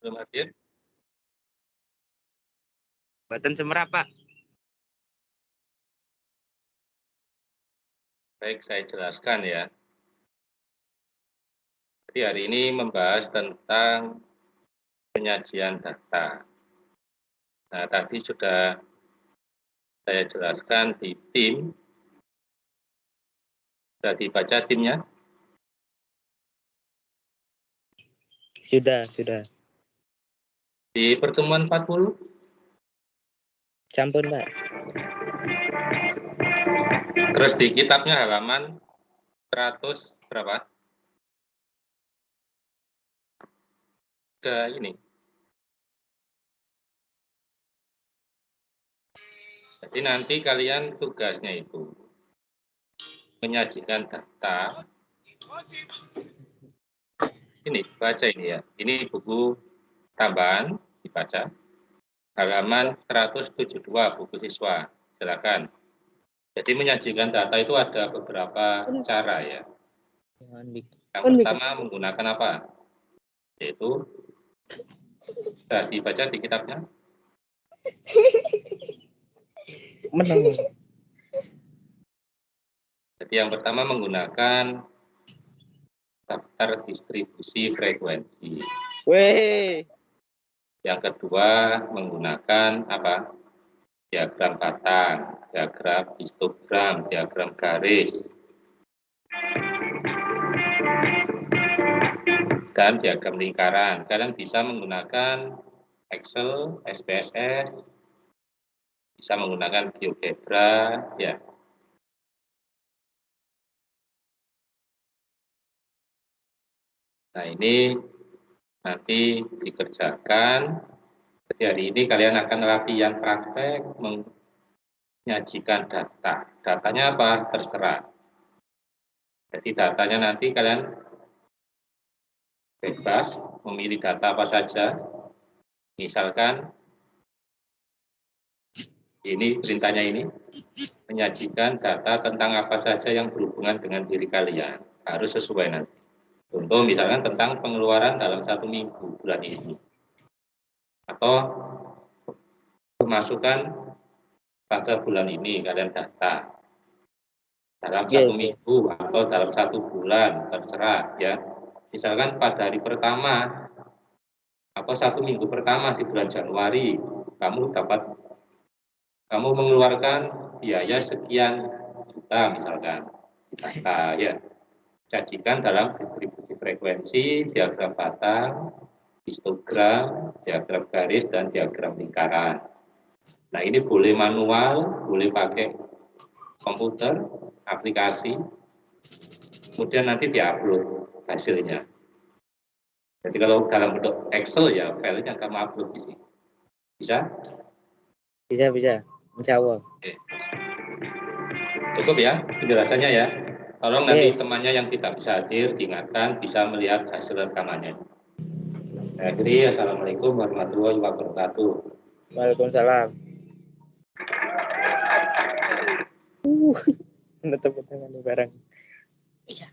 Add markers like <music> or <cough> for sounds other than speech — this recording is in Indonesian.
Belum hadir? Button semerap, Pak. Baik, saya jelaskan ya. Jadi hari ini membahas tentang penyajian data. Nah, tadi sudah saya jelaskan di tim. Sudah dibaca timnya? Sudah, sudah. Di pertemuan 40? Campur, Pak. Terus di kitabnya halaman 100 berapa? Ke ini. Jadi nanti kalian tugasnya itu menyajikan data. Ini baca ini ya. Ini buku tambahan dibaca. Halaman 172 buku siswa. Silakan. Jadi menyajikan data itu ada beberapa cara ya. Yang pertama menggunakan apa? Yaitu sudah dibaca di kitabnya. <laughs> Menang. Jadi yang pertama menggunakan daftar distribusi frekuensi. Weh. Yang kedua menggunakan apa? Diagram batang, diagram histogram, diagram garis. Dan diagram lingkaran. Kalian bisa menggunakan Excel, SPSS, bisa menggunakan GeoGebra, ya. Nah ini nanti dikerjakan. Jadi hari ini kalian akan latihan praktek menyajikan data. Datanya apa? Terserah. Jadi datanya nanti kalian bebas memilih data apa saja. Misalkan ini perintahnya ini menyajikan data tentang apa saja yang berhubungan dengan diri kalian harus sesuai nanti contoh misalkan tentang pengeluaran dalam satu minggu bulan ini. Atau pemasukan pada bulan ini kalian data. Dalam yeah. satu minggu atau dalam satu bulan terserah ya. Misalkan pada hari pertama atau satu minggu pertama di bulan Januari kamu dapat kamu mengeluarkan biaya sekian juta misalkan data ya. Sajikan dalam distribusi frekuensi diagram batang histogram diagram garis dan diagram lingkaran nah ini boleh manual boleh pakai komputer aplikasi kemudian nanti diupload hasilnya jadi kalau dalam bentuk Excel ya filenya kamu upload di sini bisa bisa bisa Insya Allah. Oke. Cukup ya penjelasannya ya. Tolong nanti temannya yang tidak bisa hadir diingatkan bisa melihat hasil rekamannya. Akhiri, Assalamualaikum warahmatullahi wabarakatuh. Waalaikumsalam. Uh, <laughs> tepuk tangan bareng. Bisa.